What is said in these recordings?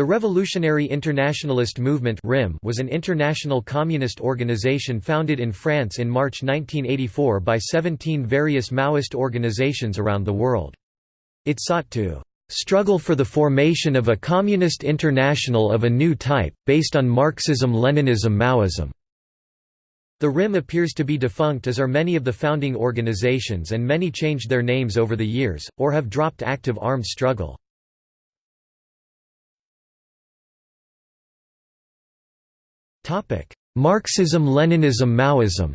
The Revolutionary Internationalist Movement was an international communist organization founded in France in March 1984 by 17 various Maoist organizations around the world. It sought to "...struggle for the formation of a communist international of a new type, based on Marxism-Leninism-Maoism." The RIM appears to be defunct as are many of the founding organizations and many changed their names over the years, or have dropped active armed struggle. Marxism-Leninism-Maoism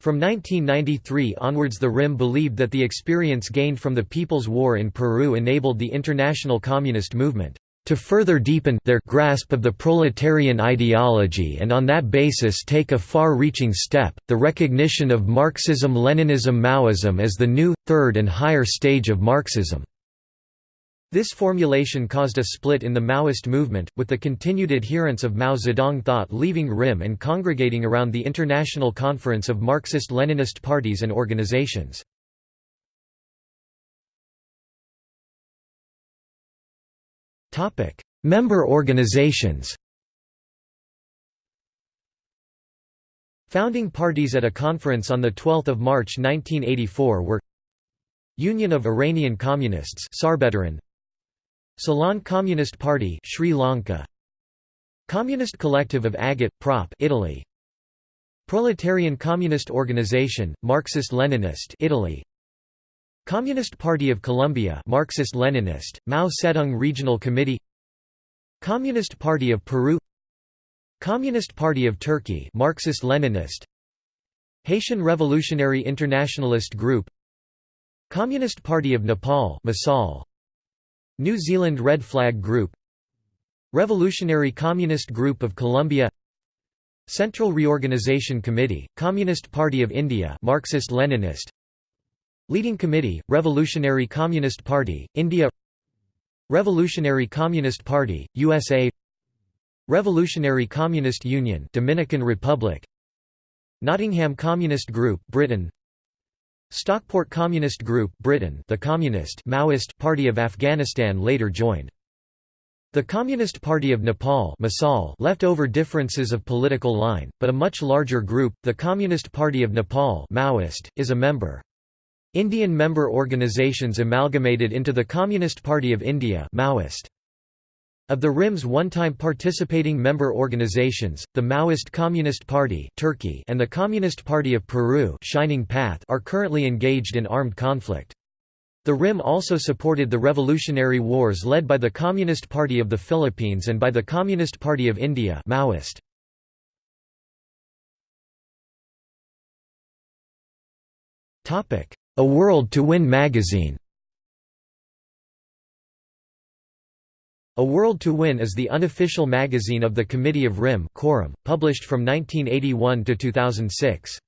From 1993 onwards the RIM believed that the experience gained from the People's War in Peru enabled the international communist movement to further deepen their grasp of the proletarian ideology and on that basis take a far-reaching step, the recognition of Marxism-Leninism-Maoism as the new, third and higher stage of Marxism. This formulation caused a split in the Maoist movement, with the continued adherents of Mao Zedong thought leaving RIM and congregating around the International Conference of Marxist-Leninist Parties and Organizations. Member organizations Founding parties at a conference on 12 March 1984 were Union of Iranian Communists Ceylon Communist Party Sri Lanka. Communist Collective of Agit-Prop Italy. Proletarian Communist Organization Marxist-Leninist Italy. Communist Party of Colombia Marxist-Leninist Mao Zedong Regional Committee. Communist Party of Peru. Communist Party of Turkey Marxist-Leninist. Haitian Revolutionary Internationalist Group. Communist Party of Nepal Masal New Zealand Red Flag Group Revolutionary Communist Group of Colombia Central Reorganization Committee, Communist Party of India Marxist-Leninist Leading Committee, Revolutionary Communist Party, India Revolutionary Communist Party, USA Revolutionary Communist Union Dominican Republic Nottingham Communist Group Britain Stockport Communist Group Britain the Communist Maoist Party of Afghanistan later joined. The Communist Party of Nepal left over differences of political line, but a much larger group, the Communist Party of Nepal Maoist, is a member. Indian member organizations amalgamated into the Communist Party of India Maoist. Of the RIM's one-time participating member organizations, the Maoist Communist Party Turkey and the Communist Party of Peru Shining Path are currently engaged in armed conflict. The RIM also supported the revolutionary wars led by the Communist Party of the Philippines and by the Communist Party of India Maoist. A World to Win magazine A World to Win is the unofficial magazine of the Committee of RIM Quorum, published from 1981 to 2006.